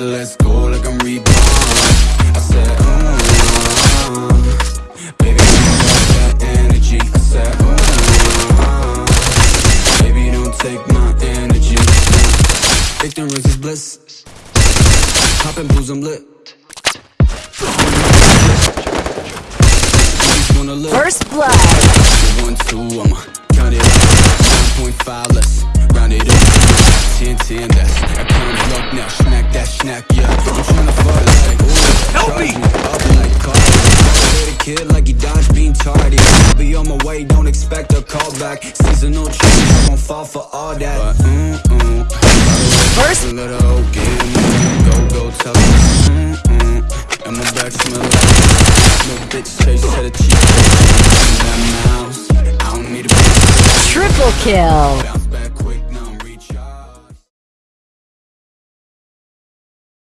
let's go like I'm reborn. I said, mm, Baby, you got that energy. I said, mm, Baby, don't take my energy. Ignorance is bliss. I'm lit. First blood. Up 9.5, let's round it up. 10, 10, that's that comes luck now. Snack that snack, yeah. I'm tryna fuck like, ooh. Help me! Up like a kid like he dodged being tardy. I'll be on my way, don't expect a call back Seasonal change, I won't fall for all that. But, mm, mm First? Little the go, go, tell her mm, mm And my back smell like No bitch chase, set a triple kill.